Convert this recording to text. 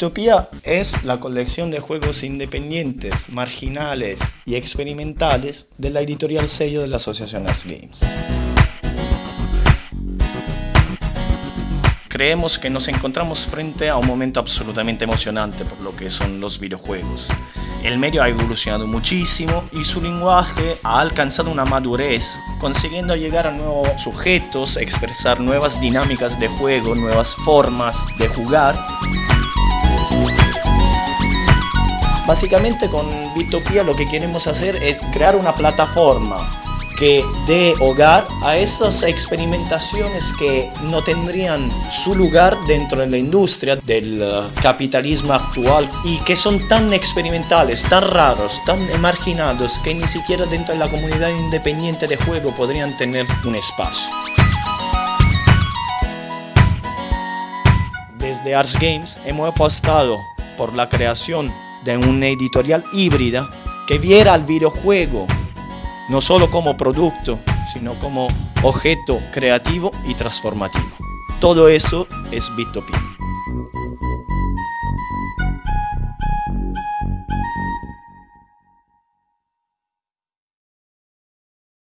Bitopia es la colección de juegos independientes, marginales y experimentales de la editorial sello de la Asociación Arts Games. Creemos que nos encontramos frente a un momento absolutamente emocionante por lo que son los videojuegos. El medio ha evolucionado muchísimo y su lenguaje ha alcanzado una madurez, consiguiendo llegar a nuevos sujetos, expresar nuevas dinámicas de juego, nuevas formas de jugar. Básicamente con Bitopia lo que queremos hacer es crear una plataforma que dé hogar a esas experimentaciones que no tendrían su lugar dentro de la industria del uh, capitalismo actual y que son tan experimentales, tan raros, tan marginados que ni siquiera dentro de la comunidad independiente de juego podrían tener un espacio. Desde Arts Games hemos apostado por la creación de una editorial híbrida que viera al videojuego no solo como producto, sino como objeto creativo y transformativo. Todo eso es Bitopia.